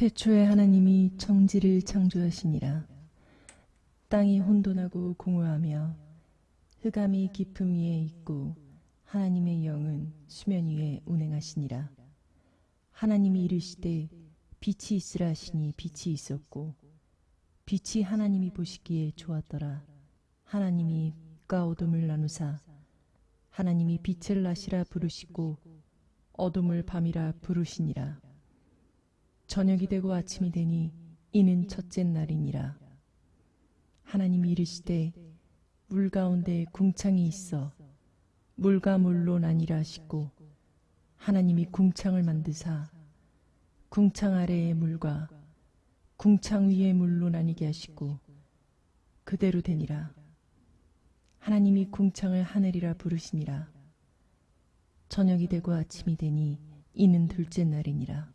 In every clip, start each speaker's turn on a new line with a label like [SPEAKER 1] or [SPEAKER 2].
[SPEAKER 1] 태초에 하나님이 청지를 창조하시니라. 땅이 혼돈하고 공허하며 흑암이 깊음 위에 있고 하나님의 영은 수면 위에 운행하시니라. 하나님이 이르시되 빛이 있으라 하시니 빛이 있었고 빛이 하나님이 보시기에 좋았더라. 하나님이 빛과 어둠을 나누사 하나님이 빛을 나시라 부르시고 어둠을 밤이라 부르시니라. 저녁이 되고 아침이 되니 이는 첫째 날이니라. 하나님이 이르시되 물 가운데 궁창이 있어 물과 물로 나니라 하시고 하나님이 궁창을 만드사 궁창 아래의 물과 궁창 위의 물로 나뉘게 하시고 그대로 되니라. 하나님이 궁창을 하늘이라 부르시니라. 저녁이 되고 아침이 되니 이는 둘째 날이니라.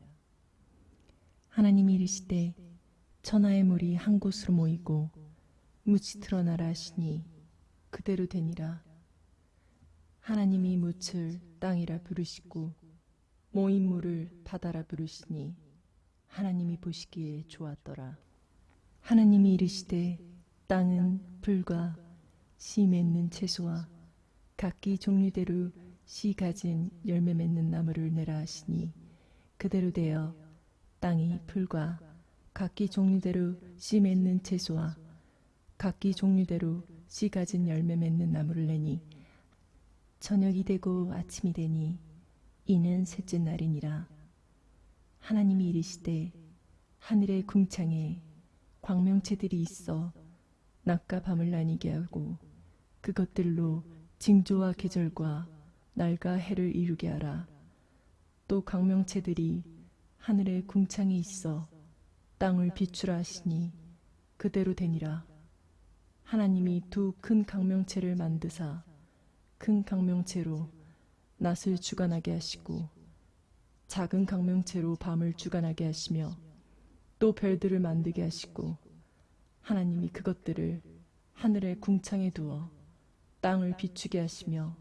[SPEAKER 1] 하나님이 이르시되 천하의 물이 한 곳으로 모이고 무치 드러나라 하시니 그대로 되니라 하나님이 무을 땅이라 부르시고 모인 물을 바다라 부르시니 하나님이 보시기에 좋았더라 하나님이 이르시되 땅은 풀과 씨 맺는 채소와 각기 종류대로 씨 가진 열매 맺는 나무를 내라 하시니 그대로 되어 땅이 풀과 각기 종류대로 씨 맺는 채소와 각기 종류대로 씨 가진 열매 맺는 나무를 내니 저녁이 되고 아침이 되니 이는 셋째 날이니라 하나님이 이르시되 하늘의 궁창에 광명체들이 있어 낮과 밤을 나뉘게 하고 그것들로 징조와 계절과 날과 해를 이루게 하라 또 광명체들이 하늘에 궁창이 있어 땅을 비추라 하시니 그대로 되니라. 하나님이 두 큰 강명체를 만드사 큰 강명체로 낮을 주관하게 하시고 작은 강명체로 밤을 주관하게 하시며 또 별들을 만들게 하시고 하나님이 그것들을 하늘의 궁창에 두어 땅을 비추게 하시며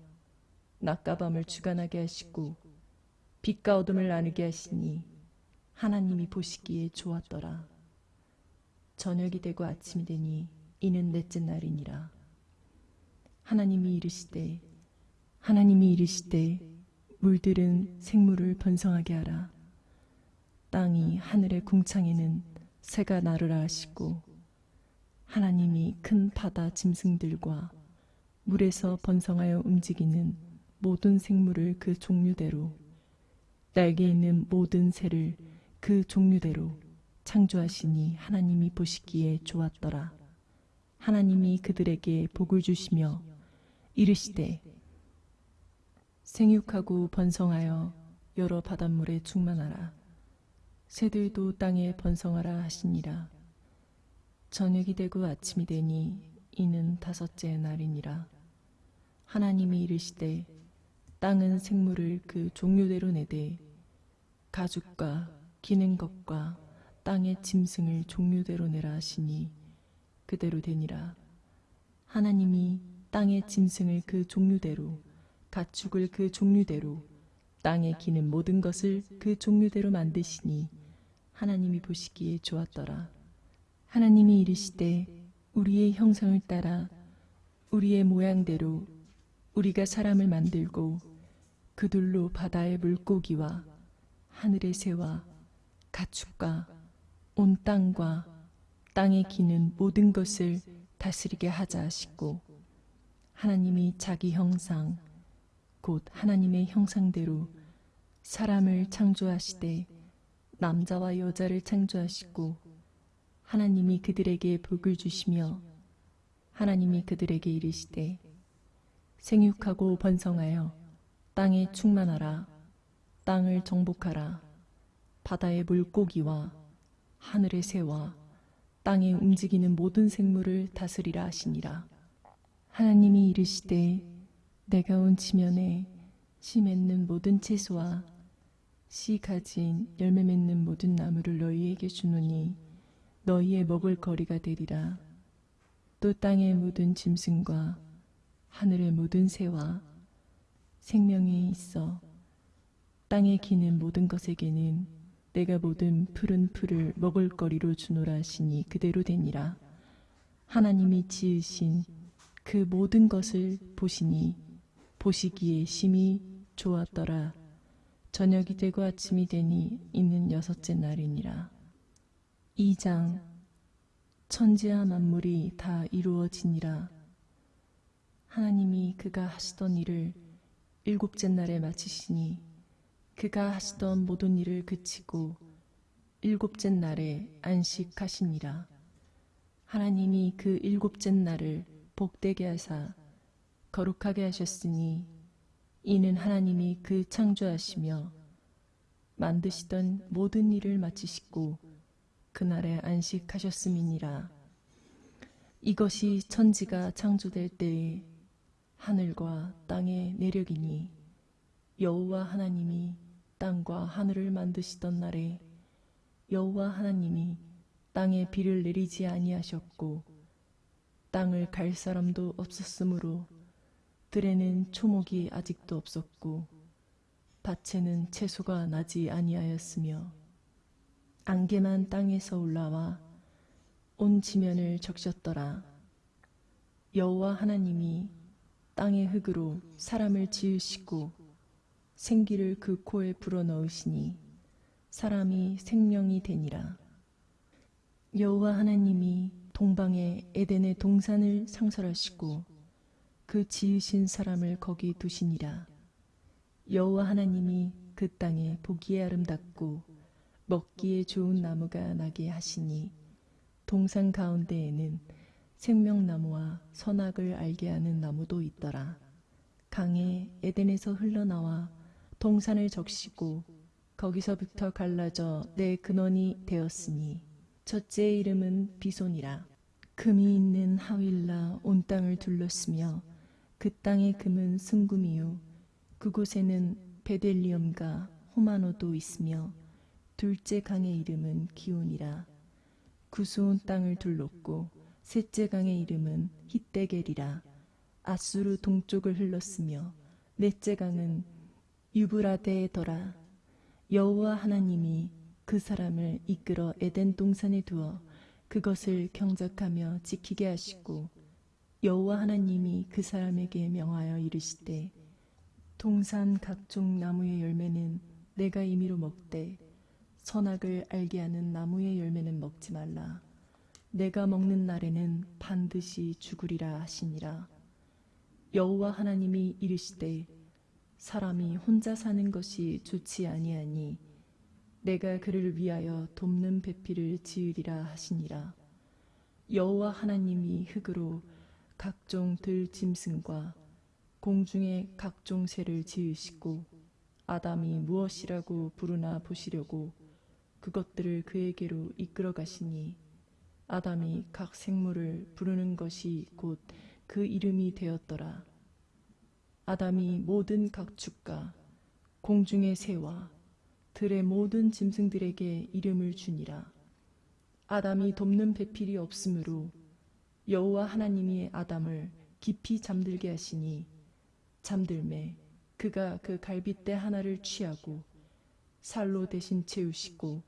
[SPEAKER 1] 낮과 밤을 주관하게 하시고 빛과 어둠을 나누게 하시니 하나님이 보시기에 좋았더라. 저녁이 되고 아침이 되니 이는 넷째 날이니라. 하나님이 이르시되 하나님이 이르시되 물들은 생물을 번성하게 하라. 땅이 하늘의 궁창에는 새가 나르라 하시고 하나님이 큰 바다 짐승들과 물에서 번성하여 움직이는 모든 생물을 그 종류대로 날개 있는 모든 새를 그 종류대로 창조하시니 하나님이 보시기에 좋았더라. 하나님이 그들에게 복을 주시며 이르시되 생육하고 번성하여 여러 바닷물에 충만하라. 새들도 땅에 번성하라 하시니라. 저녁이 되고 아침이 되니 이는 다섯째 날이니라. 하나님이 이르시되 땅은 생물을 그 종류대로 내되 가죽과 기는 것과 땅의 짐승을 종류대로 내라 하시니 그대로 되니라. 하나님이 땅의 짐승을 그 종류대로, 가축을 그 종류대로, 땅에 기는 모든 것을 그 종류대로 만드시니 하나님이 보시기에 좋았더라. 하나님이 이르시되 우리의 형상을 따라 우리의 모양대로 우리가 사람을 만들고 그들로 바다의 물고기와 하늘의 새와 가축과 온 땅과 땅에 기는 모든 것을 다스리게 하자 하시고 하나님이 자기 형상 곧 하나님의 형상대로 사람을 창조하시되 남자와 여자를 창조하시고 하나님이 그들에게 복을 주시며 하나님이 그들에게 이르시되 생육하고 번성하여 땅에 충만하라 땅을 정복하라 바다의 물고기와 하늘의 새와 땅에 움직이는 모든 생물을 다스리라 하시니라. 하나님이 이르시되 내가 온 지면에 씨 맺는 모든 채소와 씨 가진 열매 맺는 모든 나무를 너희에게 주노니 너희의 먹을 거리가 되리라. 또 땅의 모든 짐승과 하늘의 모든 새와 생명에 있어 땅에 기는 모든 것에게는 내가 모든 푸른 풀을 먹을거리로 주노라 하시니 그대로 되니라. 하나님이 지으신 그 모든 것을 보시니 보시기에 심히 좋았더라. 저녁이 되고 아침이 되니 있는 여섯째 날이니라. 2장 천지와 만물이 다 이루어지니라. 하나님이 그가 하시던 일을 일곱째 날에 마치시니 그가 하시던 모든 일을 그치고 일곱째 날에 안식하시니라. 하나님이 그 일곱째 날을 복되게 하사 거룩하게 하셨으니 이는 하나님이 그 창조하시며 만드시던 모든 일을 마치시고 그날에 안식하셨음이니라. 이것이 천지가 창조될 때에 하늘과 땅의 내력이니 여호와 하나님이 땅과 하늘을 만드시던 날에 여호와 하나님이 땅에 비를 내리지 아니하셨고 땅을 갈 사람도 없었으므로 들에는 초목이 아직도 없었고 밭에는 채소가 나지 아니하였으며 안개만 땅에서 올라와 온 지면을 적셨더라 여호와 하나님이 땅의 흙으로 사람을 지으시고 생기를 그 코에 불어넣으시니 사람이 생명이 되니라. 여호와 하나님이 동방의 에덴의 동산을 상설하시고 그 지으신 사람을 거기 두시니라. 여호와 하나님이 그 땅에 보기에 아름답고 먹기에 좋은 나무가 나게 하시니 동산 가운데에는 생명나무와 선악을 알게 하는 나무도 있더라. 강에 에덴에서 흘러나와 동산을 적시고 거기서부터 갈라져 내 근원이 되었으니 첫째 이름은 비손이라 금이 있는 하윌라 온 땅을 둘렀으며 그 땅의 금은 승금이요 그곳에는 베델리엄과 호마노도 있으며 둘째 강의 이름은 기온이라 구수온 땅을 둘렀고 셋째 강의 이름은 히떼겔이라 아수르 동쪽을 흘렀으며 넷째 강은 유브라데더라 에 여호와 하나님이 그 사람을 이끌어 에덴 동산에 두어 그것을 경작하며 지키게 하시고 여호와 하나님이 그 사람에게 명하여 이르시되 동산 각종 나무의 열매는 내가 임의로 먹되 선악을 알게 하는 나무의 열매는 먹지 말라 내가 먹는 날에는 반드시 죽으리라 하시니라 여호와 하나님이 이르시되 사람이 혼자 사는 것이 좋지 아니하니 내가 그를 위하여 돕는 배필을 지으리라 하시니라. 여호와 하나님이 흙으로 각종 들 짐승과 공중의 각종 새를 지으시고 아담이 무엇이라고 부르나 보시려고 그것들을 그에게로 이끌어 가시니 아담이 각 생물을 부르는 것이 곧 그 이름이 되었더라. 아담이 모든 각축과 공중의 새와 들의 모든 짐승들에게 이름을 주니라. 아담이 돕는 배필이 없으므로 여호와 하나님이 아담을 깊이 잠들게 하시니 잠들매 그가 그 갈빗대 하나를 취하고 살로 대신 채우시고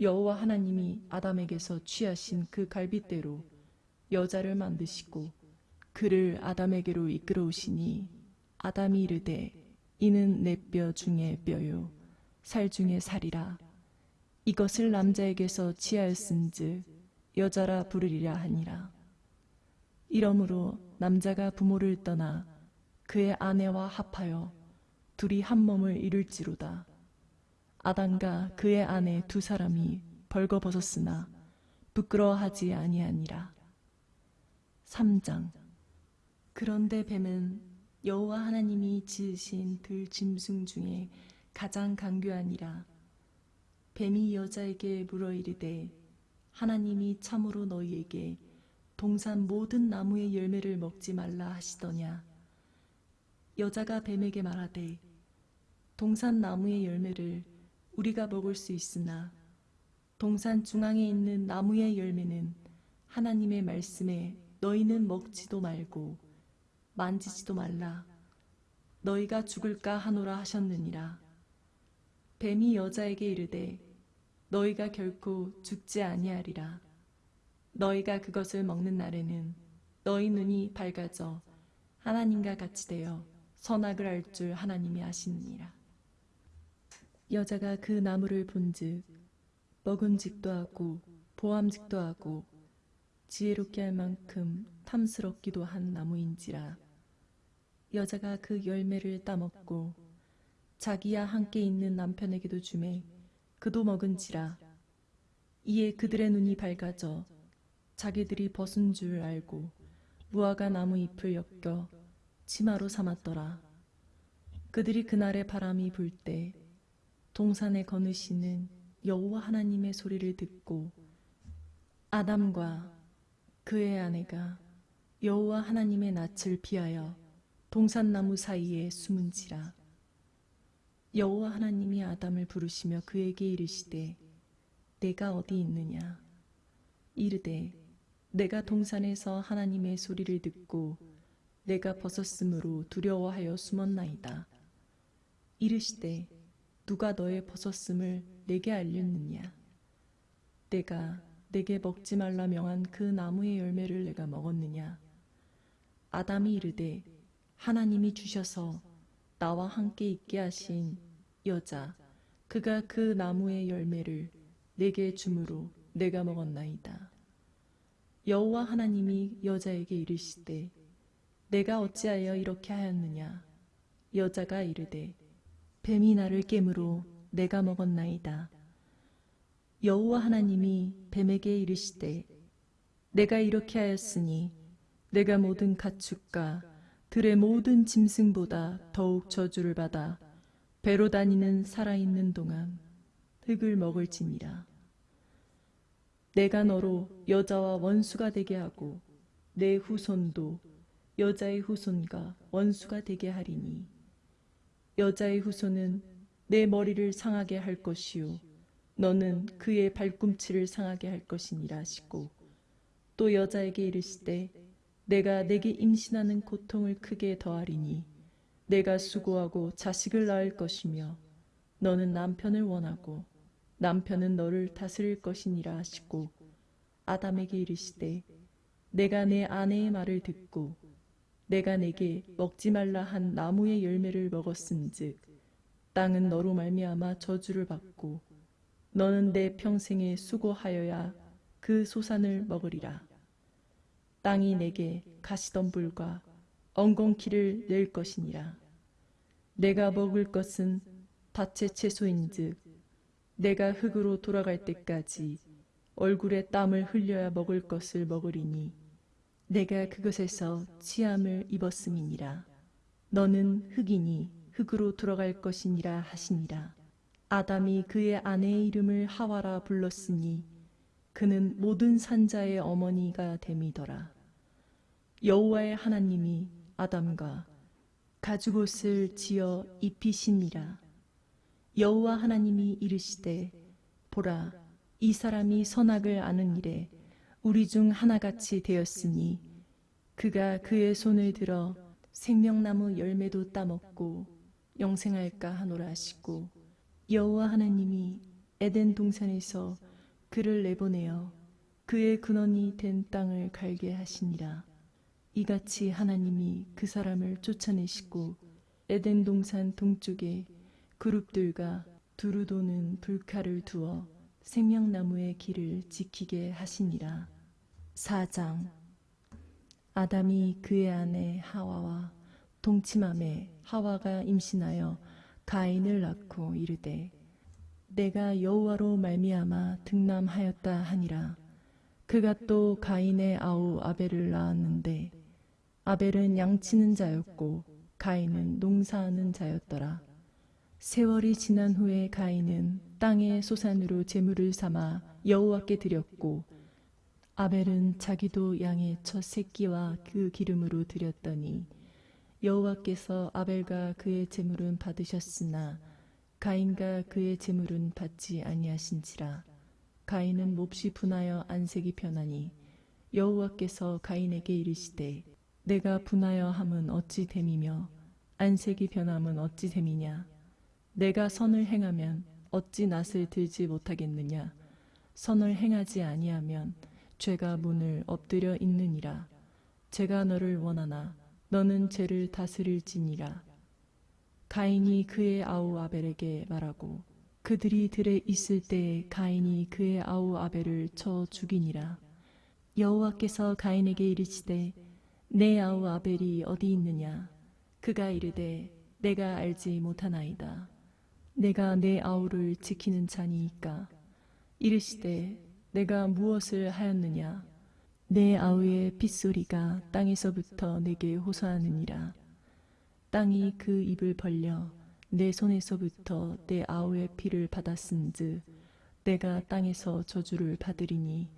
[SPEAKER 1] 여호와 하나님이 아담에게서 취하신 그 갈빗대로 여자를 만드시고 그를 아담에게로 이끌어오시니 아담이 이르되 이는 내 뼈 중에 뼈요 살 중에 살이라 이것을 남자에게서 취하였은즉 여자라 부르리라 하니라 이러므로 남자가 부모를 떠나 그의 아내와 합하여 둘이 한 몸을 이룰지로다 아담과 그의 아내 두 사람이 벌거벗었으나 부끄러워하지 아니하니라 3장 그런데 뱀은 여호와 하나님이 지으신 들짐승 중에 가장 강교하니라. 뱀이 여자에게 물어 이르되 하나님이 참으로 너희에게 동산 모든 나무의 열매를 먹지 말라 하시더냐. 여자가 뱀에게 말하되 동산 나무의 열매를 우리가 먹을 수 있으나 동산 중앙에 있는 나무의 열매는 하나님의 말씀에 너희는 먹지도 말고 만지지도 말라. 너희가 죽을까 하노라 하셨느니라. 뱀이 여자에게 이르되 너희가 결코 죽지 아니하리라. 너희가 그것을 먹는 날에는 너희 눈이 밝아져 하나님과 같이 되어 선악을 알 줄 하나님이 아시느니라. 여자가 그 나무를 본즉 먹음직도 하고 보암직도 하고 지혜롭게 할 만큼 탐스럽기도 한 나무인지라. 여자가 그 열매를 따먹고 자기와 함께 있는 남편에게도 주매 그도 먹은지라 이에 그들의 눈이 밝아져 자기들이 벗은 줄 알고 무화과 나무 잎을 엮여 치마로 삼았더라 그들이 그날의 바람이 불 때 동산에 거느시는 여호와 하나님의 소리를 듣고 아담과 그의 아내가 여호와 하나님의 낯을 피하여 동산나무 사이에 숨은지라 여호와 하나님이 아담을 부르시며 그에게 이르시되 내가 어디 있느냐 이르되 내가 동산에서 하나님의 소리를 듣고 내가 벗었으므로 두려워하여 숨었나이다 이르시되 누가 너의 벗었음을 내게 알렸느냐 내가 내게 먹지 말라 명한 그 나무의 열매를 내가 먹었느냐 아담이 이르되 하나님이 주셔서 나와 함께 있게 하신 여자 그가 그 나무의 열매를 내게 주므로 내가 먹었나이다. 여호와 하나님이 여자에게 이르시되 내가 어찌하여 이렇게 하였느냐 여자가 이르되 뱀이 나를 깨므로 내가 먹었나이다. 여호와 하나님이 뱀에게 이르시되 내가 이렇게 하였으니 내가 모든 가축과 들의 모든 짐승보다 더욱 저주를 받아 배로 다니는 살아있는 동안 흙을 먹을지니라. 내가 너로 여자와 원수가 되게 하고 내 후손도 여자의 후손과 원수가 되게 하리니 여자의 후손은 내 머리를 상하게 할 것이요 너는 그의 발꿈치를 상하게 할 것이니라 하시고 또 여자에게 이르시되 내가 내게 임신하는 고통을 크게 더하리니 내가 수고하고 자식을 낳을 것이며 너는 남편을 원하고 남편은 너를 다스릴 것이니라 하시고 아담에게 이르시되 내가 내 아내의 말을 듣고 내가 내게 먹지 말라 한 나무의 열매를 먹었은즉 땅은 너로 말미암아 저주를 받고 너는 내 평생에 수고하여야 그 소산을 먹으리라. 땅이 내게 가시던불과 엉겅퀴를 낼 것이니라. 내가 먹을 것은 밭의 채소인즉 내가 흙으로 돌아갈 때까지 얼굴에 땀을 흘려야 먹을 것을 먹으리니 내가 그것에서 취함을 입었음이니라. 너는 흙이니 흙으로 돌아갈 것이니라 하시니라. 아담이 그의 아내의 이름을 하와라 불렀으니 그는 모든 산자의 어머니가 됨이더라. 여호와의 하나님이 아담과 가죽옷을 지어 입히시니라. 여호와 하나님이 이르시되 보라 이 사람이 선악을 아는 일에 우리 중 하나같이 되었으니 그가 그의 손을 들어 생명나무 열매도 따먹고 영생할까 하노라 하시고 여호와 하나님이 에덴 동산에서 그를 내보내어 그의 근원이 된 땅을 갈게 하시니라. 이같이 하나님이 그 사람을 쫓아내시고 에덴 동산 동쪽에 그룹들과 두루 도는 불칼을 두어 생명나무의 길을 지키게 하시니라. 4장 아담이 그의 아내 하와와 동침함에 하와가 임신하여 가인을 낳고 이르되 내가 여호와로 말미암아 등남하였다 하니라. 그가 또 가인의 아우 아벨을 낳았는데 아벨은 양치는 자였고 가인은 농사하는 자였더라. 세월이 지난 후에 가인은 땅의 소산으로 재물을 삼아 여호와께 드렸고 아벨은 자기도 양의 첫 새끼와 그 기름으로 드렸더니 여호와께서 아벨과 그의 재물은 받으셨으나 가인과 그의 재물은 받지 아니하신지라 가인은 몹시 분하여 안색이 변하니 여호와께서 가인에게 이르시되 내가 분하여 함은 어찌 됨이며 안색이 변함은 어찌 됨이냐 내가 선을 행하면 어찌 낯을 들지 못하겠느냐 선을 행하지 아니하면 죄가 문을 엎드려 있느니라 죄가 너를 원하나 너는 죄를 다스릴지니라 가인이 그의 아우 아벨에게 말하고 그들이 들에 있을 때에 가인이 그의 아우 아벨을 쳐 죽이니라 여호와께서 가인에게 이르시되 내 아우 아벨이 어디 있느냐? 그가 이르되 내가 알지 못하나이다. 내가 내 아우를 지키는 자니이까. 이르시되 내가 무엇을 하였느냐? 내 아우의 빗소리가 땅에서부터 내게 호소하느니라. 땅이 그 입을 벌려 내 손에서부터 내 아우의 피를 받았은즉 내가 땅에서 저주를 받으리니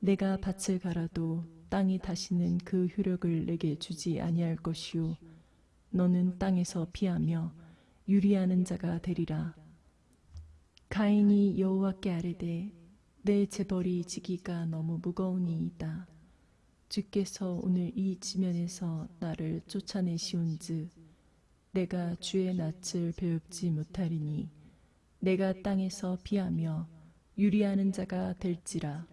[SPEAKER 1] 내가 밭을 갈아도 땅이 다시는 그 효력을 내게 주지 아니할 것이요 너는 땅에서 피하며 유리하는 자가 되리라 가인이 여호와께 아뢰되 내 재벌이 지기가 너무 무거우니이다 주께서 오늘 이 지면에서 나를 쫓아내시온즉 내가 주의 낯을 배웁지 못하리니 내가 땅에서 피하며 유리하는 자가 될지라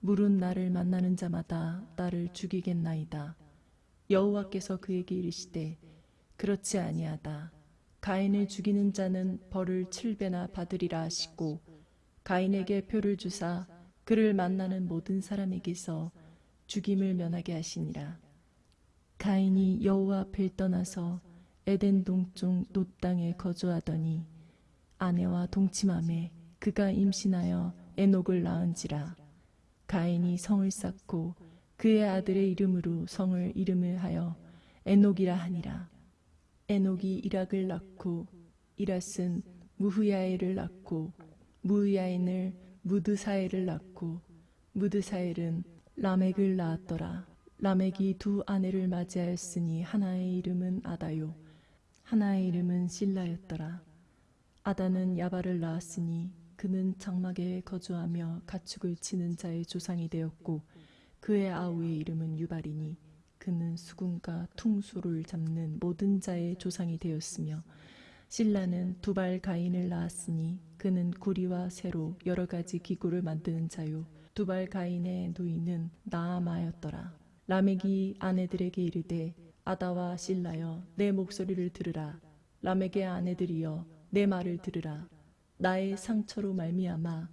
[SPEAKER 1] 물은 나를 만나는 자마다 나를 죽이겠나이다. 여호와께서 그에게 이르시되 그렇지 아니하다. 가인을 죽이는 자는 벌을 칠배나 받으리라 하시고 가인에게 표를 주사 그를 만나는 모든 사람에게서 죽임을 면하게 하시니라. 가인이 여호와 앞을 떠나서 에덴 동쪽 노땅에 거주하더니 아내와 동침함에 그가 임신하여 에녹을 낳은지라. 가인이 성을 쌓고 그의 아들의 이름으로 성을 이름을 하여 에녹이라 하니라. 에녹이 이락을 낳고 이라은 무후야엘을 낳고 무후야인을 무드사엘을 낳고 무드사엘은 라멕을 낳았더라. 라멕이 두 아내를 맞이하였으니 하나의 이름은 아다요 하나의 이름은 실라였더라. 아다는 야바를 낳았으니 그는 장막에 거주하며 가축을 치는 자의 조상이 되었고 그의 아우의 이름은 유발이니 그는 수군과 퉁수를 잡는 모든 자의 조상이 되었으며 신라는 두발 가인을 낳았으니 그는 구리와 새로 여러 가지 기구를 만드는 자요 두발 가인의 노인은 나아마였더라 라멕이 아내들에게 이르되 아다와 신라여 내 목소리를 들으라 라멕의 아내들이여 내 말을 들으라 나의 상처로 말미암아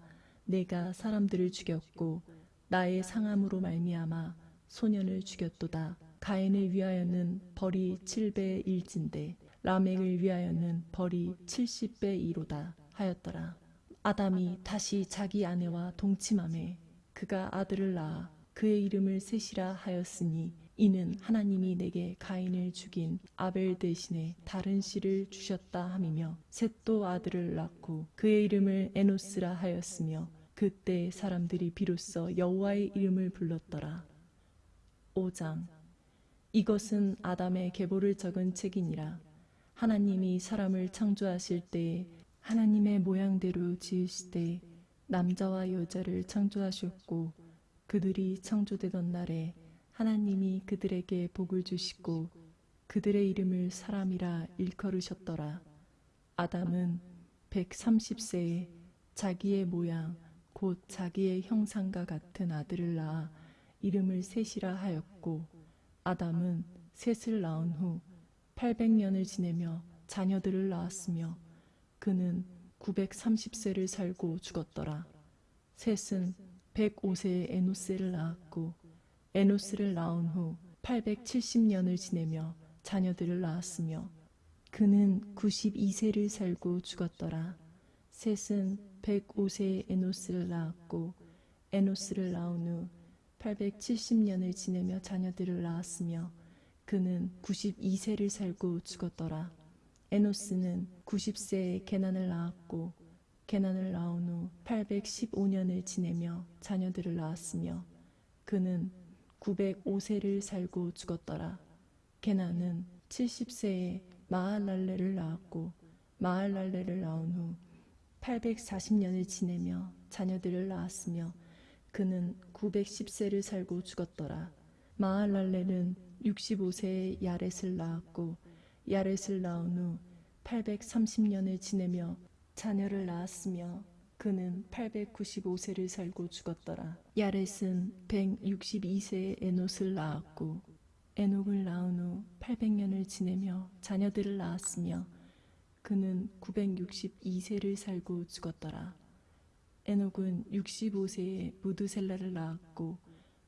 [SPEAKER 1] 내가 사람들을 죽였고 나의 상함으로 말미암아 소년을 죽였도다. 가인을 위하여는 벌이 7배 1진데 라멕을 위하여는 벌이 70배 2로다 하였더라. 아담이 다시 자기 아내와 동침함에 그가 아들을 낳아 그의 이름을 셋이라 하였으니 이는 하나님이 내게 가인을 죽인 아벨 대신에 다른 씨를 주셨다 함이며 셋도 아들을 낳고 그의 이름을 에노스라 하였으며 그때 사람들이 비로소 여호와의 이름을 불렀더라. 5장 이것은 아담의 계보를 적은 책이니라. 하나님이 사람을 창조하실 때에 하나님의 모양대로 지으시되 남자와 여자를 창조하셨고 그들이 창조되던 날에 하나님이 그들에게 복을 주시고 그들의 이름을 사람이라 일컬으셨더라. 아담은 130세에 자기의 모양 곧 자기의 형상과 같은 아들을 낳아 이름을 셋이라 하였고 아담은 셋을 낳은 후 800년을 지내며 자녀들을 낳았으며 그는 930세를 살고 죽었더라. 셋은 105세에 에노스를 낳았고 에노스를 낳은 후 870년을 지내며 자녀들을 낳았으며 그는 92세를 살고 죽었더라. 셋은 105세에 에노스를 낳았고 에노스를 낳은 후 870년을 지내며 자녀들을 낳았으며 그는 92세를 살고 죽었더라. 에노스는 90세에 개난을 낳았고 개난을 낳은 후 815년을 지내며 자녀들을 낳았으며 그는 905세를 살고 죽었더라. 게나는 70세에 마할랄레를 낳았고 마할랄레를 낳은 후 840년을 지내며 자녀들을 낳았으며 그는 910세를 살고 죽었더라. 마할랄레는 65세에 야렛을 낳았고 야렛을 낳은 후 830년을 지내며 자녀를 낳았으며 그는 895세를 살고 죽었더라. 야렛은 162세에 에노스 낳았고 에녹을 낳은 후 800년을 지내며 자녀들을 낳았으며 그는 962세를 살고 죽었더라. 에녹은 65세에 무드셀라를 낳았고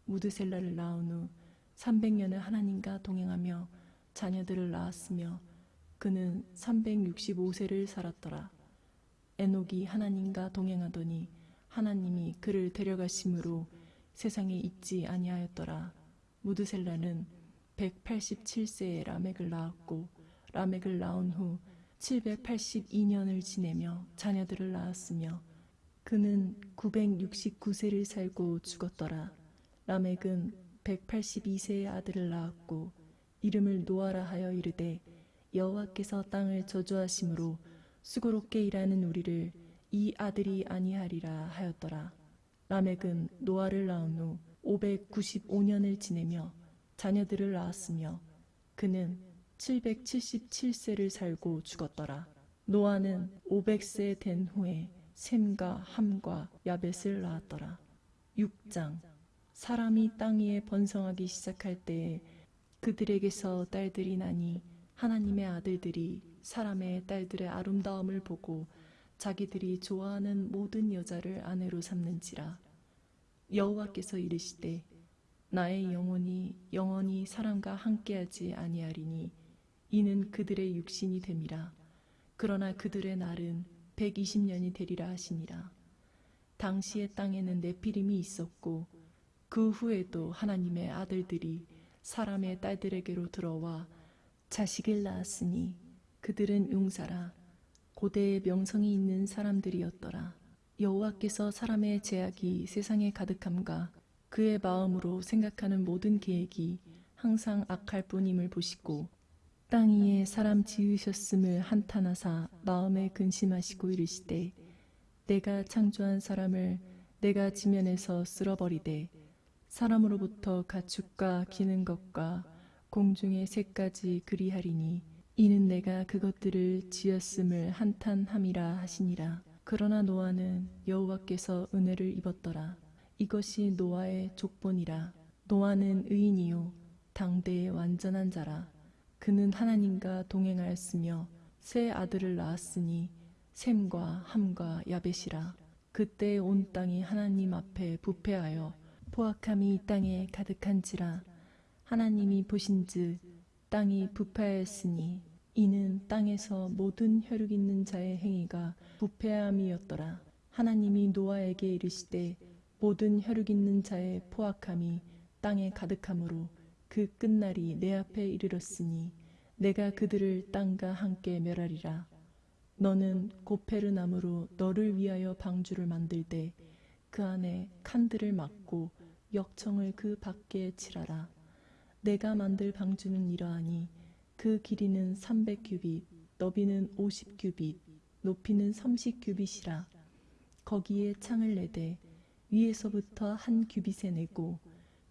[SPEAKER 1] 무드셀라를 낳은 후 300년을 하나님과 동행하며 자녀들을 낳았으며 그는 365세를 살았더라. 에녹이 하나님과 동행하더니 하나님이 그를 데려가심으로 세상에 있지 아니하였더라. 무드셀라는 187세에 라멕을 낳았고 라멕을 낳은 후 782년을 지내며 자녀들을 낳았으며 그는 969세를 살고 죽었더라. 라멕은 182세의 아들을 낳았고 이름을 노아라 하여 이르되 여호와께서 땅을 저주하심으로 수고롭게 일하는 우리를 이 아들이 아니하리라 하였더라. 라멕은 노아를 낳은 후 595년을 지내며 자녀들을 낳았으며 그는 777세를 살고 죽었더라. 노아는 500세 된 후에 샘과 함과 야벳을 낳았더라. 6장 사람이 땅 위에 번성하기 시작할 때에 그들에게서 딸들이 나니 하나님의 아들들이 사람의 딸들의 아름다움을 보고 자기들이 좋아하는 모든 여자를 아내로 삼는지라 여호와께서 이르시되 나의 영혼이 영원히 사람과 함께하지 아니하리니 이는 그들의 육신이 됨이라 그러나 그들의 날은 120년이 되리라 하시니라 당시의 땅에는 네피림이 있었고 그 후에도 하나님의 아들들이 사람의 딸들에게로 들어와 자식을 낳았으니 그들은 용사라 고대의 명성이 있는 사람들이었더라. 여호와께서 사람의 제약이 세상에 가득함과 그의 마음으로 생각하는 모든 계획이 항상 악할 뿐임을 보시고 땅 위에 사람 지으셨음을 한탄하사 마음에 근심하시고 이르시되 내가 창조한 사람을 내가 지면에서 쓸어버리되 사람으로부터 가축과 기는 것과 공중의 새까지 그리하리니 이는 내가 그것들을 지었음을 한탄함이라 하시니라. 그러나 노아는 여호와께서 은혜를 입었더라. 이것이 노아의 족본이라. 노아는 의인이요 당대의 완전한 자라. 그는 하나님과 동행하였으며 새 아들을 낳았으니 샘과 함과 야벳이라. 그때 온 땅이 하나님 앞에 부패하여 포악함이 이 땅에 가득한지라. 하나님이 보신즉 땅이 부패하였으니 이는 땅에서 모든 혈육 있는 자의 행위가 부패함이었더라. 하나님이 노아에게 이르시되 모든 혈육 있는 자의 포악함이 땅에 가득함으로 그 끝날이 내 앞에 이르렀으니 내가 그들을 땅과 함께 멸하리라. 너는 고페르 나무로 너를 위하여 방주를 만들 때그 안에 칸들을 막고 역청을 그 밖에 칠하라. 내가 만들 방주는 이러하니 그 길이는 300규빗, 너비는 50규빗, 높이는 30규빗이라. 거기에 창을 내되 위에서부터 한 규빗에 내고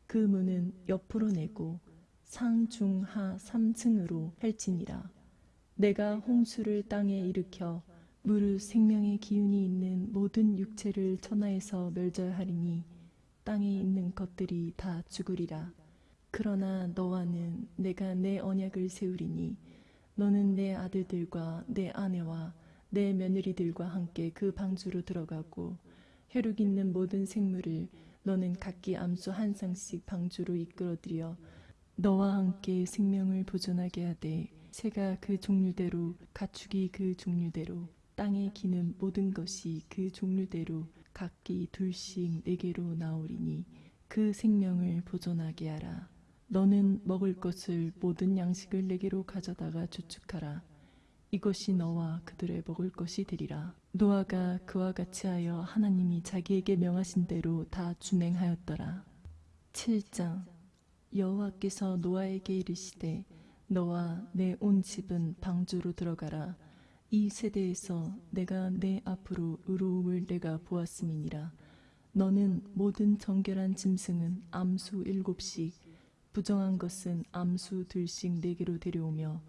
[SPEAKER 1] 그 문은 옆으로 내고 상, 중, 하 3층으로 펼치니라. 내가 홍수를 땅에 일으켜 물을 생명의 기운이 있는 모든 육체를 천하에서 멸절하리니 땅에 있는 것들이 다 죽으리라. 그러나 너와는 내가 내 언약을 세우리니 너는 내 아들들과 내 아내와 내 며느리들과 함께 그 방주로 들어가고 혈육 있는 모든 생물을 너는 각기 암수 한 쌍씩 방주로 이끌어들여 너와 함께 생명을 보존하게 하되 새가 그 종류대로 가축이 그 종류대로 땅에 기는 모든 것이 그 종류대로 각기 둘씩 네 개로 나오리니 그 생명을 보존하게 하라. 너는 먹을 것을 모든 양식을 내게로 가져다가 주축하라 이것이 너와 그들의 먹을 것이 되리라. 노아가 그와 같이 하여 하나님이 자기에게 명하신 대로 다 준행하였더라. 7장 여호와께서 노아에게 이르시되 너와 내 온 집은 방주로 들어가라. 이 세대에서 내가 내 앞으로 의로움을 내가 보았음이니라. 너는 모든 정결한 짐승은 암수 일곱씩 부정한 것은 암수 둘씩 네 개로 데려오며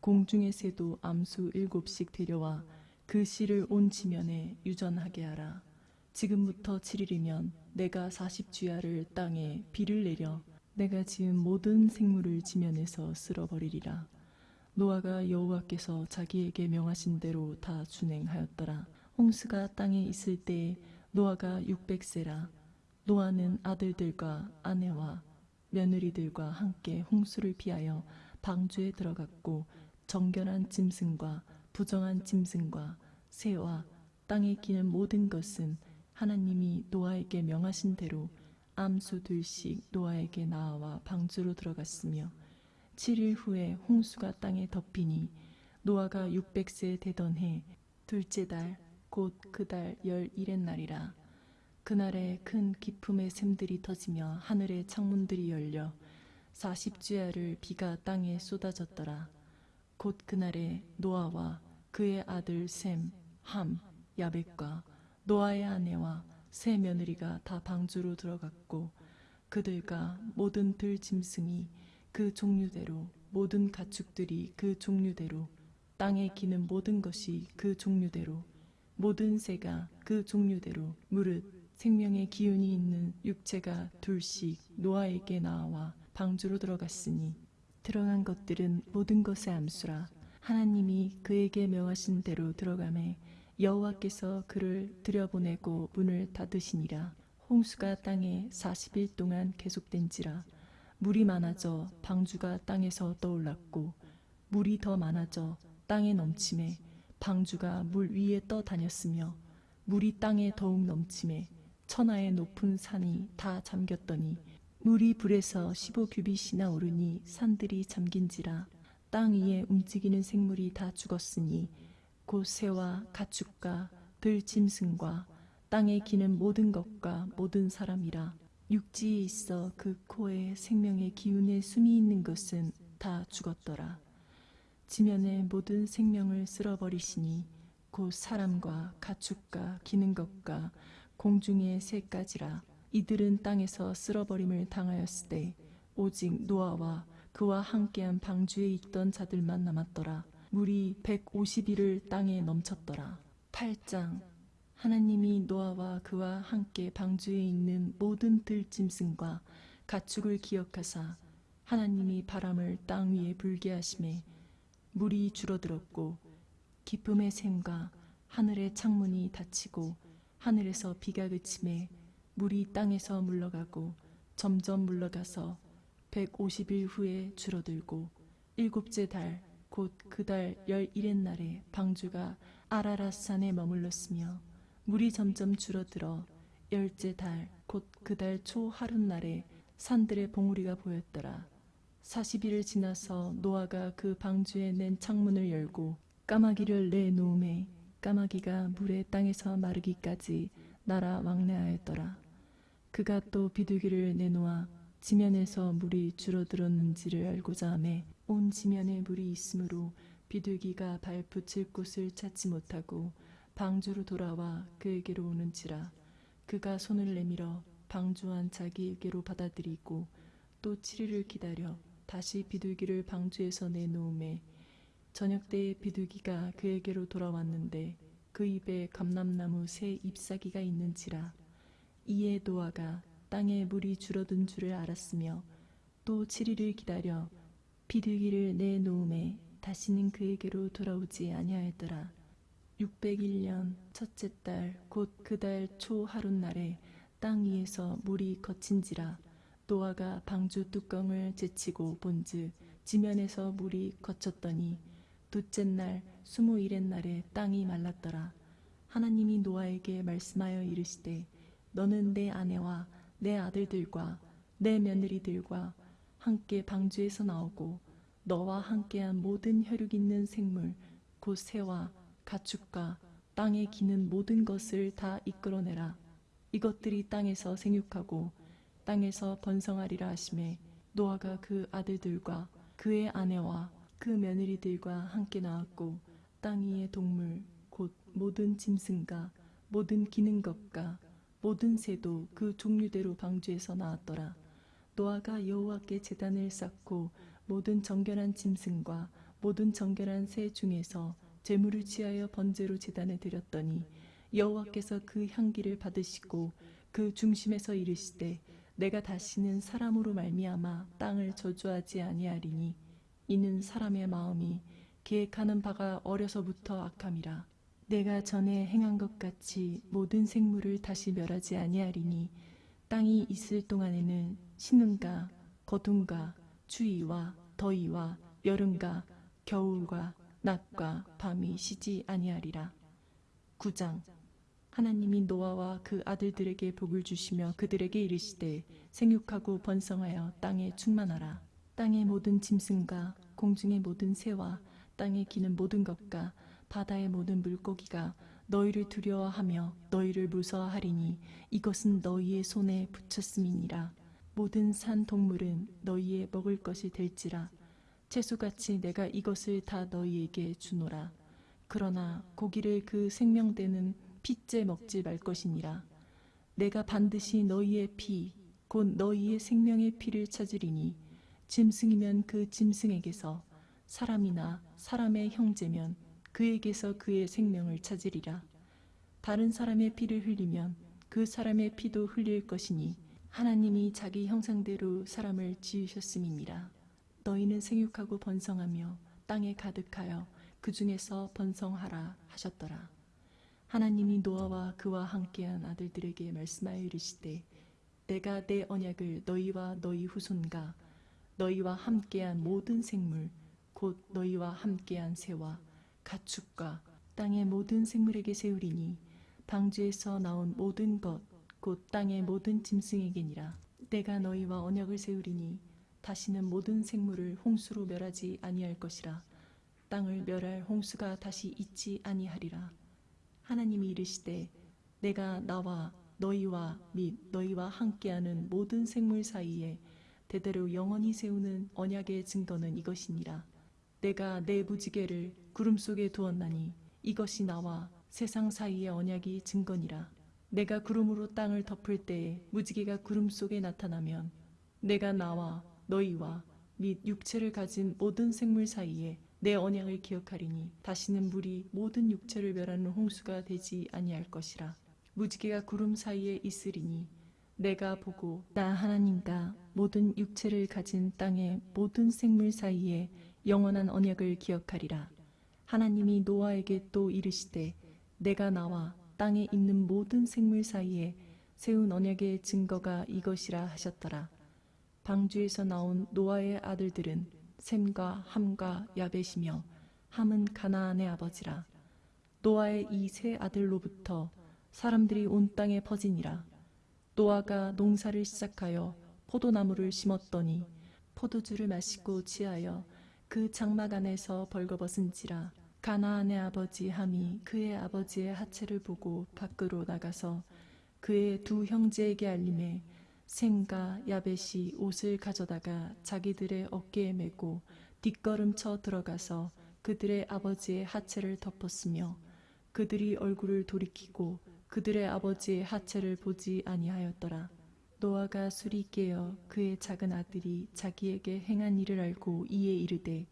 [SPEAKER 1] 공중의 새도 암수 일곱씩 데려와 그 씨를 온 지면에 유전하게 하라. 지금부터 7일이면 내가 40주야를 땅에 비를 내려 내가 지은 모든 생물을 지면에서 쓸어버리리라. 노아가 여호와께서 자기에게 명하신 대로 다 준행하였더라. 홍수가 땅에 있을 때 노아가 600세라. 노아는 아들들과 아내와 며느리들과 함께 홍수를 피하여 방주에 들어갔고 정결한 짐승과 부정한 짐승과 새와 땅에 끼는 모든 것은 하나님이 노아에게 명하신 대로 암수 둘씩 노아에게 나와 방주로 들어갔으며 7일 후에 홍수가 땅에 덮이니 노아가 600세 되던 해 둘째 달 곧 그 달1 1일의 날이라 그날에 큰기쁨의 샘들이 터지며 하늘의 창문들이 열려 40주야를 비가 땅에 쏟아졌더라. 곧 그날에 노아와 그의 아들 샘, 함, 야벳과 노아의 아내와 세 며느리가 다 방주로 들어갔고 그들과 모든 들 짐승이 그 종류대로 모든 가축들이 그 종류대로 땅에 기는 모든 것이 그 종류대로 모든 새가 그 종류대로 무릇 생명의 기운이 있는 육체가 둘씩 노아에게 나와 방주로 들어갔으니 들어간 것들은 모든 것의 암수라 하나님이 그에게 명하신 대로 들어가매 여호와께서 그를 들여보내고 문을 닫으시니라 홍수가 땅에 40일 동안 계속된지라 물이 많아져 방주가 땅에서 떠올랐고 물이 더 많아져 땅에 넘침에 방주가 물 위에 떠다녔으며 물이 땅에 더욱 넘침에 천하의 높은 산이 다 잠겼더니 물이 불에서 15규빗이나 오르니 산들이 잠긴지라 땅 위에 움직이는 생물이 다 죽었으니 곧 새와 가축과 들짐승과 땅에 기는 모든 것과 모든 사람이라 육지에 있어 그 코에 생명의 기운의 숨이 있는 것은 다 죽었더라. 지면에 모든 생명을 쓸어버리시니 곧 사람과 가축과 기는 것과 공중의 새까지라 이들은 땅에서 쓸어버림을 당하였으되 오직 노아와 그와 함께한 방주에 있던 자들만 남았더라. 물이 150일을 땅에 넘쳤더라. 8장 하나님이 노아와 그와 함께 방주에 있는 모든 들짐승과 가축을 기억하사 하나님이 바람을 땅 위에 불게 하심에 물이 줄어들었고 기쁨의 샘과 하늘의 창문이 닫히고 하늘에서 비가 그침에 물이 땅에서 물러가고 점점 물러가서 150일 후에 줄어들고 일곱째 달 곧 그달 그 열일의 날에 방주가 아라라산에 머물렀으며 물이 점점 줄어들어 열째 달 곧 그 달초하루날에 산들의 봉우리가 보였더라. 40일을 지나서 노아가 그 방주에 낸 창문을 열고 까마귀를 내놓음에 까마귀가 물의 땅에서 마르기까지 날아 왕래하였더라. 그가 또 비둘기를 내놓아 지면에서 물이 줄어들었는지를 알고자 하매 온 지면에 물이 있으므로 비둘기가 발 붙일 곳을 찾지 못하고 방주로 돌아와 그에게로 오는지라 그가 손을 내밀어 방주한 자기에게로 받아들이고 또 7일을 기다려 다시 비둘기를 방주에서 내놓음에 저녁 때 비둘기가 그에게로 돌아왔는데 그 입에 감람나무 새 잎사귀가 있는지라 이에 노아가 땅에 물이 줄어든 줄을 알았으며 또 7일을 기다려 비둘기를 내놓음에 다시는 그에게로 돌아오지 아니하였더라. 601년 첫째 달 곧 그 달 초 하룻날에 땅 위에서 물이 거친지라 노아가 방주 뚜껑을 제치고 본즉 지면에서 물이 거쳤더니 둘째 날 스무일의 날에 땅이 말랐더라. 하나님이 노아에게 말씀하여 이르시되 너는 내 아내와 내 아들들과 내 며느리들과 함께 방주에서 나오고 너와 함께한 모든 혈육 있는 생물 곧 새와 가축과 땅에 기는 모든 것을 다 이끌어내라. 이것들이 땅에서 생육하고 땅에서 번성하리라 하심에 노아가 그 아들들과 그의 아내와 그 며느리들과 함께 나왔고 땅 위의 동물 곧 모든 짐승과 모든 기는 것과 모든 새도 그 종류대로 방주에서 나왔더라. 노아가 여호와께 재단을 쌓고 모든 정결한 짐승과 모든 정결한 새 중에서 재물을 취하여 번제로 재단에 드렸더니 여호와께서 그 향기를 받으시고 그 중심에서 이르시되 내가 다시는 사람으로 말미암아 땅을 저주하지 아니하리니 이는 사람의 마음이 계획하는 바가 어려서부터 악함이라. 내가 전에 행한 것 같이 모든 생물을 다시 멸하지 아니하리니 땅이 있을 동안에는 신음과 거둠과 추위와 더위와 여름과 겨울과 낮과 밤이 쉬지 아니하리라. 9장 하나님이 노아와 그 아들들에게 복을 주시며 그들에게 이르시되 생육하고 번성하여 땅에 충만하라. 땅의 모든 짐승과 공중의 모든 새와 땅에 기는 모든 것과 바다의 모든 물고기가 너희를 두려워하며 너희를 무서워하리니 이것은 너희의 손에 붙였음이니라. 모든 산 동물은 너희의 먹을 것이 될지라. 채소같이 내가 이것을 다 너희에게 주노라. 그러나 고기를 그 생명되는 피째 먹지 말 것이니라. 내가 반드시 너희의 피, 곧 너희의 생명의 피를 찾으리니 짐승이면 그 짐승에게서 사람이나 사람의 형제면 그에게서 그의 생명을 찾으리라. 다른 사람의 피를 흘리면 그 사람의 피도 흘릴 것이니 하나님이 자기 형상대로 사람을 지으셨음이니라. 너희는 생육하고 번성하며 땅에 가득하여 그 중에서 번성하라 하셨더라. 하나님이 노아와 그와 함께한 아들들에게 말씀하여 이르시되 내가 내 언약을 너희와 너희 후손과 너희와 함께한 모든 생물 곧 너희와 함께한 새와 가축과 땅의 모든 생물에게 세우리니 방주에서 나온 모든 것곧 땅의 모든 짐승에게니라 내가 너희와 언약을 세우리니 다시는 모든 생물을 홍수로 멸하지 아니할 것이라 땅을 멸할 홍수가 다시 있지 아니하리라 하나님이 이르시되 내가 나와 너희와 및 너희와 함께하는 모든 생물 사이에 대대로 영원히 세우는 언약의 증거는 이것이니라. 내가 내 무지개를 구름 속에 두었나니 이것이 나와 세상 사이의 언약이 증거니라. 내가 구름으로 땅을 덮을 때에 무지개가 구름 속에 나타나면 내가 나와 너희와 및 육체를 가진 모든 생물 사이에 내 언약을 기억하리니 다시는 물이 모든 육체를 멸하는 홍수가 되지 아니할 것이라. 무지개가 구름 사이에 있으리니 내가 보고 나 하나님과 모든 육체를 가진 땅의 모든 생물 사이에 영원한 언약을 기억하리라. 하나님이 노아에게 또 이르시되 내가 나와 땅에 있는 모든 생물 사이에 세운 언약의 증거가 이것이라 하셨더라. 방주에서 나온 노아의 아들들은 샘과 함과 야벳이며 함은 가나안의 아버지라. 노아의 이 세 아들로부터 사람들이 온 땅에 퍼지니라. 노아가 농사를 시작하여 포도나무를 심었더니 포도주를 마시고 취하여 그 장막 안에서 벌거벗은지라 가나안의 아버지 함이 그의 아버지의 하체를 보고 밖으로 나가서 그의 두 형제에게 알림해 생과 야벳이 옷을 가져다가 자기들의 어깨에 메고 뒷걸음쳐 들어가서 그들의 아버지의 하체를 덮었으며 그들이 얼굴을 돌이키고 그들의 아버지의 하체를 보지 아니하였더라. 노아가 술이 깨어 그의 작은 아들이 자기에게 행한 일을 알고 이에 이르되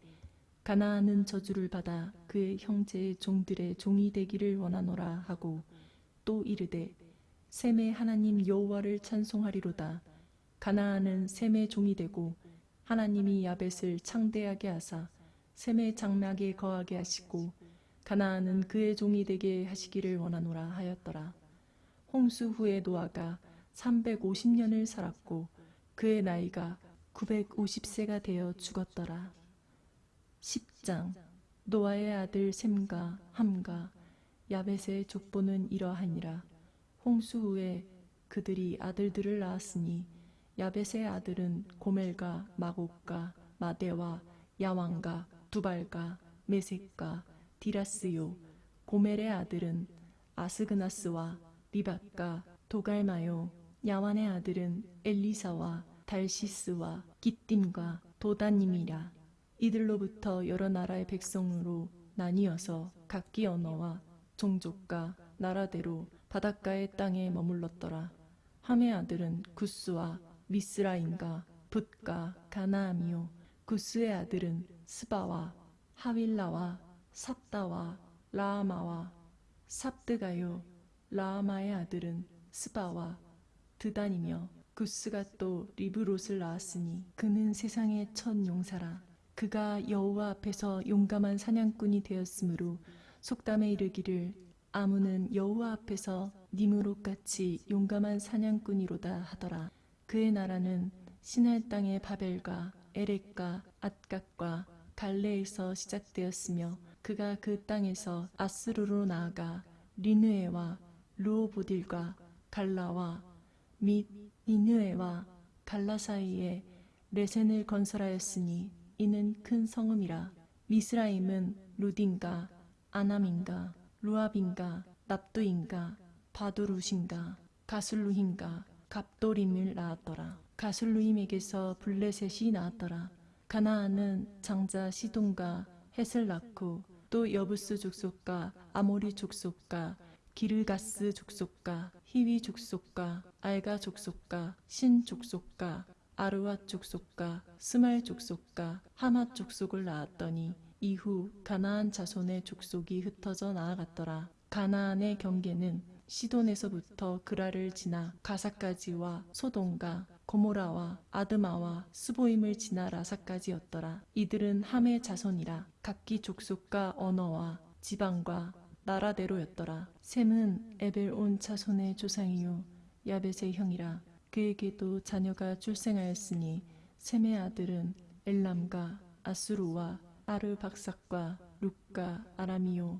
[SPEAKER 1] 가나안은 저주를 받아 그의 형제의 종들의 종이 되기를 원하노라 하고 또 이르되 셈의 하나님 여호와를 찬송하리로다 가나안은 셈의 종이 되고 하나님이 야벳을 창대하게 하사 셈의 장막에 거하게 하시고 가나안은 그의 종이 되게 하시기를 원하노라 하였더라 홍수 후에 노아가 350년을 살았고 그의 나이가 950세가 되어 죽었더라. 10장 노아의 아들 셈과 함과 야벳의 족보는 이러하니라. 홍수 후에 그들이 아들들을 낳았으니 야벳의 아들은 고멜과 마곡과 마대와 야왕과 두발과 메색과 디라스요 고멜의 아들은 아스그나스와 리밧과 도갈마요 야완의 아들은 엘리사와 달시스와 기띔과 도단님이라 이들로부터 여러 나라의 백성으로 나뉘어서 각기 언어와 종족과 나라대로 바닷가의 땅에 머물렀더라. 함의 아들은 구스와 미스라인과 붓과 가나아이요 구스의 아들은 스바와 하윌라와 삽다와 라아마와 삽드가요 라아마의 아들은 스바와 드단이며 구스가 또 리브롯을 낳았으니 그는 세상의 첫 용사라 그가 여호와 앞에서 용감한 사냥꾼이 되었으므로 속담에 이르기를 아무는 여호와 앞에서 니무롯같이 용감한 사냥꾼이로다 하더라 그의 나라는 신할 땅의 바벨과 에렉과 앗각과 갈레에서 시작되었으며 그가 그 땅에서 아스루로 나아가 리누에와 루오보딜과 갈라와 및니느에와 갈라 사이에 레센을 건설하였으니 이는 큰 성음이라 미스라임은 루딘가 아남인가 루압인가 납두인가 바두루신가 가술루힘가 갑돌임을 낳았더라 가술루임에게서 블레셋이 낳았더라 가나안은 장자 시돈과 헷을 낳고 또 여부스 족속과 아모리 족속과 기르가스 족속과 희위 족속과 알가 족속과 신 족속과 아르왓 족속과 스말 족속과 하마 족속을 낳았더니 이후 가나안 자손의 족속이 흩어져 나아갔더라. 가나안의 경계는 시돈에서부터 그라를 지나 가사까지와 소돔과 고모라와 아드마와 스보임을 지나 라사까지였더라. 이들은 함의 자손이라 각기 족속과 언어와 지방과 나라대로였더라. 셈은 에벨 온 자손의 조상이요 야벳의 형이라. 그에게도 자녀가 출생하였으니 셈의 아들은 엘람과 아수르와 아르박삭과 룩과 아람이요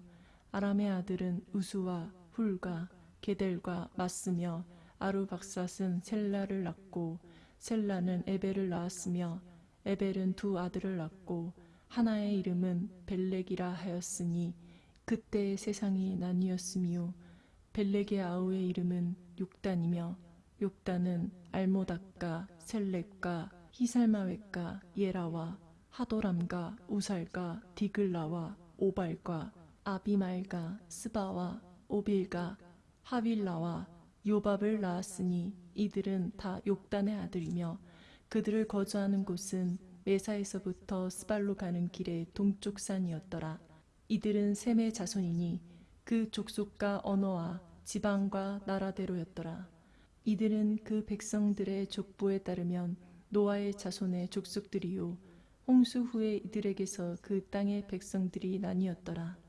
[SPEAKER 1] 아람의 아들은 우수와 훌과 게델과 맞으며 아르박삭은 셀라를 낳고 셀라는 에벨을 낳았으며 에벨은 두 아들을 낳고 하나의 이름은 벨렉이라 하였으니 그때의 세상이 나뉘었으며 벨렉의 아우의 이름은 욕단이며 욕단은 알모닥과 셀렉과 히살마웨과 예라와 하도람과 우살과 디글라와 오발과 아비말과 스바와 오빌과 하빌라와 요밥을 낳았으니 이들은 다 욕단의 아들이며 그들을 거주하는 곳은 메사에서부터 스발로 가는 길의 동쪽 산이었더라. 이들은 셈의 자손이니 그 족속과 언어와 지방과 나라대로였더라. 이들은 그 백성들의 족보에 따르면 노아의 자손의 족속들이요 홍수 후에 이들에게서 그 땅의 백성들이 나뉘었더라.